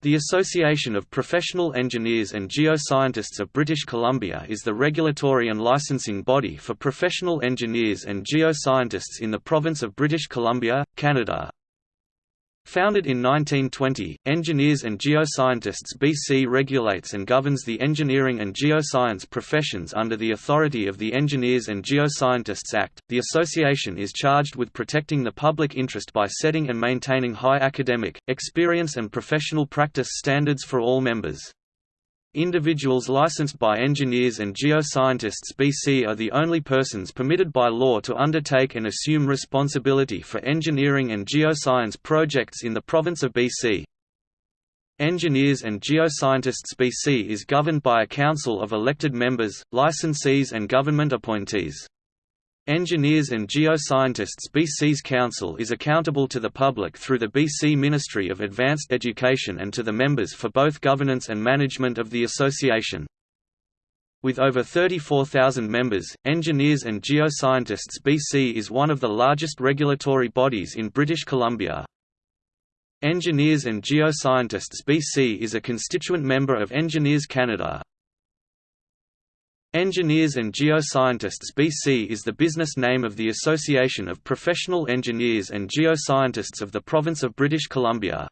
The Association of Professional Engineers and Geoscientists of British Columbia is the regulatory and licensing body for professional engineers and geoscientists in the province of British Columbia, Canada. Founded in 1920, Engineers and Geoscientists BC regulates and governs the engineering and geoscience professions under the authority of the Engineers and Geoscientists Act. The association is charged with protecting the public interest by setting and maintaining high academic, experience and professional practice standards for all members. Individuals licensed by engineers and geoscientists BC are the only persons permitted by law to undertake and assume responsibility for engineering and geoscience projects in the province of BC. Engineers and Geoscientists BC is governed by a council of elected members, licensees and government appointees. Engineers and Geoscientists BC's Council is accountable to the public through the BC Ministry of Advanced Education and to the members for both governance and management of the association. With over 34,000 members, Engineers and Geoscientists BC is one of the largest regulatory bodies in British Columbia. Engineers and Geoscientists BC is a constituent member of Engineers Canada. Engineers and Geoscientists BC is the business name of the Association of Professional Engineers and Geoscientists of the Province of British Columbia.